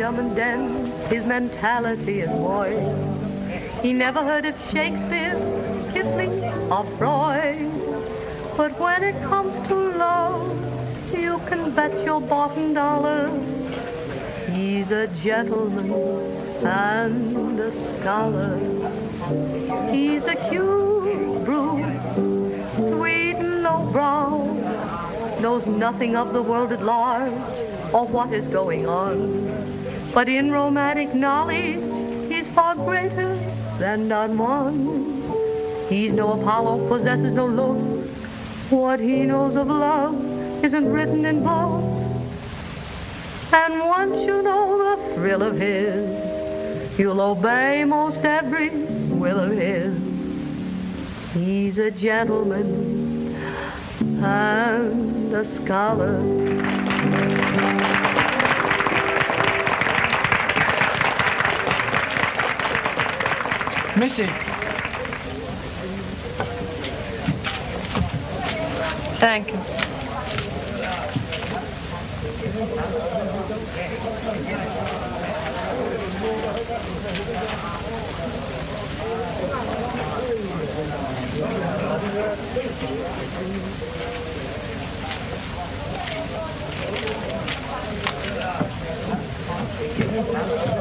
and dense. his mentality is void. He never heard of Shakespeare, Kipling, or Freud. But when it comes to love, you can bet your bottom dollar he's a gentleman and a scholar. He's a cute brute, sweet and low brow, knows nothing of the world at large or what is going on. But in romantic knowledge, he's far greater than none one. He's no Apollo, possesses no looks. What he knows of love isn't written in books. And once you know the thrill of his, you'll obey most every will of his. He's a gentleman and a scholar. Missy. Thank you. Thank you.